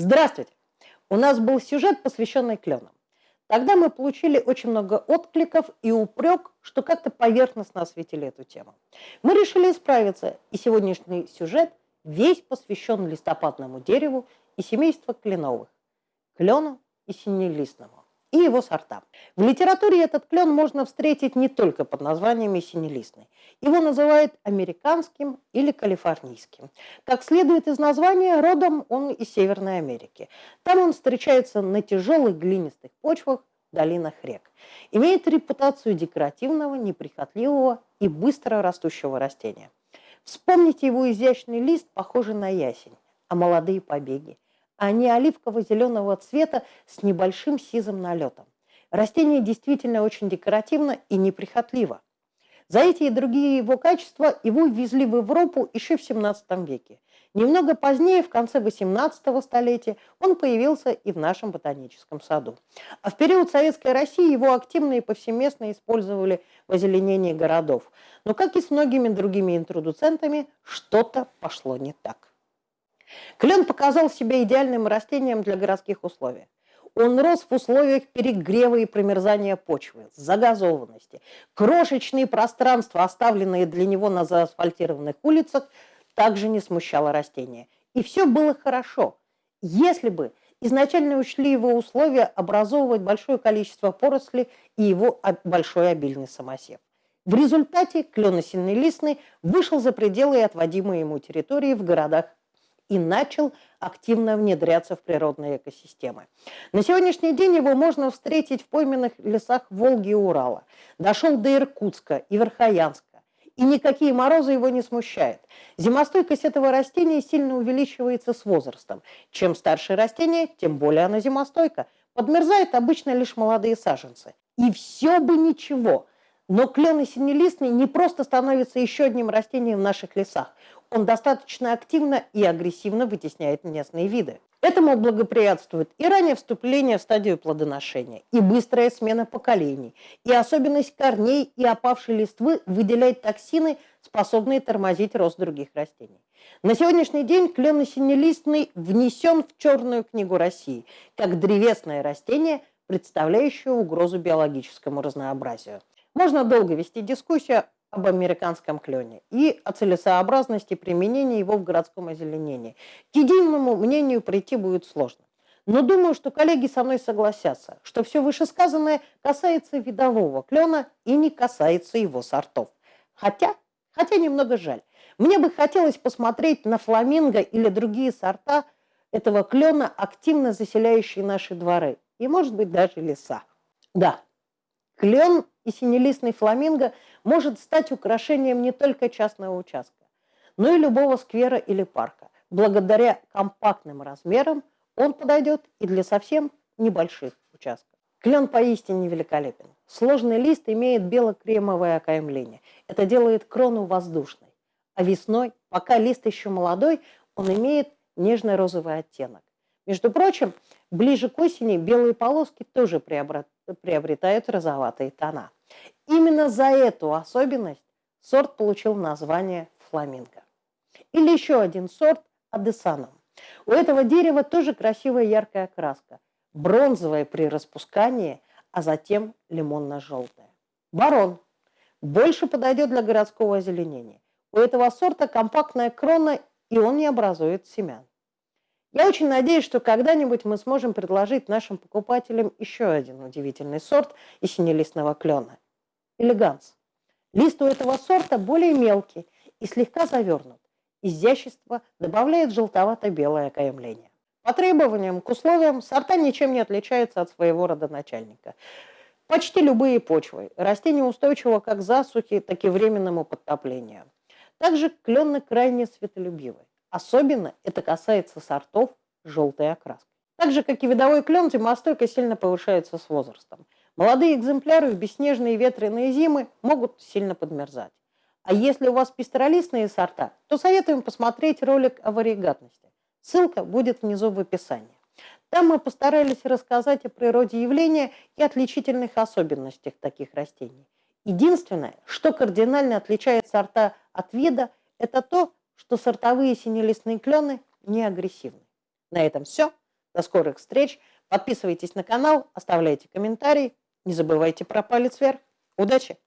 Здравствуйте! У нас был сюжет, посвященный кленам. Тогда мы получили очень много откликов и упрек, что как-то поверхностно осветили эту тему. Мы решили исправиться, и сегодняшний сюжет весь посвящен листопадному дереву и семейству кленовых, клену и синелистному и его сорта. В литературе этот клен можно встретить не только под названиями синелистный. Его называют американским или калифорнийским. Как следует из названия, родом он из Северной Америки. Там он встречается на тяжелых глинистых почвах, долинах рек. Имеет репутацию декоративного, неприхотливого и быстро растущего растения. Вспомните его изящный лист, похожий на ясень, а молодые побеги – они оливково-зеленого цвета с небольшим сизым налетом. Растение действительно очень декоративно и неприхотливо. За эти и другие его качества его ввезли в Европу еще в 17 веке. Немного позднее, в конце 18 столетия, он появился и в нашем ботаническом саду. А в период Советской России его активно и повсеместно использовали в озеленении городов. Но, как и с многими другими интродуцентами, что-то пошло не так. Клен показал себя идеальным растением для городских условий. Он рос в условиях перегрева и промерзания почвы, загазованности. Крошечные пространства, оставленные для него на заасфальтированных улицах, также не смущало растение. И все было хорошо, если бы изначально учли его условия образовывать большое количество поросли и его большой обильный самосев. В результате клен листный вышел за пределы отводимой ему территории в городах и начал активно внедряться в природные экосистемы. На сегодняшний день его можно встретить в пойменных лесах Волги и Урала. Дошел до Иркутска и Верхоянска. И никакие морозы его не смущают. Зимостойкость этого растения сильно увеличивается с возрастом. Чем старше растение, тем более оно зимостойко. Подмерзают обычно лишь молодые саженцы. И все бы ничего. Но клен синелистный не просто становится еще одним растением в наших лесах он достаточно активно и агрессивно вытесняет местные виды. Этому благоприятствует и раннее вступление в стадию плодоношения, и быстрая смена поколений, и особенность корней и опавшей листвы выделять токсины, способные тормозить рост других растений. На сегодняшний день клен синелистный внесен в Черную книгу России как древесное растение, представляющее угрозу биологическому разнообразию. Можно долго вести дискуссию об американском клене и о целесообразности применения его в городском озеленении. К единому мнению прийти будет сложно. Но думаю, что коллеги со мной согласятся, что все вышесказанное касается видового клена и не касается его сортов. Хотя, хотя немного жаль. Мне бы хотелось посмотреть на фламинго или другие сорта этого клена, активно заселяющие наши дворы и, может быть, даже леса. Да, клен и синелистный фламинго может стать украшением не только частного участка, но и любого сквера или парка. Благодаря компактным размерам он подойдет и для совсем небольших участков. Клен поистине великолепен. Сложный лист имеет бело-кремовое окаймление. Это делает крону воздушной. А весной, пока лист еще молодой, он имеет нежный розовый оттенок. Между прочим, ближе к осени белые полоски тоже приобретают розоватые тона. Именно за эту особенность сорт получил название фламинго. Или еще один сорт адесанум. У этого дерева тоже красивая яркая краска, бронзовая при распускании, а затем лимонно-желтая. Барон. Больше подойдет для городского озеленения. У этого сорта компактная крона, и он не образует семян. Я очень надеюсь, что когда-нибудь мы сможем предложить нашим покупателям еще один удивительный сорт из синелистного клена – элеганс. Лист у этого сорта более мелкий и слегка завернут. Изящество добавляет желтовато-белое окаймление. По требованиям к условиям сорта ничем не отличаются от своего родоначальника. Почти любые почвы. Растение устойчиво как к засухе, так и временному подтоплению. Также клены крайне светолюбивы. Особенно это касается сортов желтой окраски. Так же, как и видовой клен, зимостойкость сильно повышается с возрастом. Молодые экземпляры в бесснежные ветреные зимы могут сильно подмерзать. А если у вас пестролистные сорта, то советуем посмотреть ролик о варигатности. Ссылка будет внизу в описании. Там мы постарались рассказать о природе явления и отличительных особенностях таких растений. Единственное, что кардинально отличает сорта от вида, это то, что сортовые синелистные клены не агрессивны. На этом все. До скорых встреч. Подписывайтесь на канал, оставляйте комментарии. Не забывайте про палец вверх. Удачи!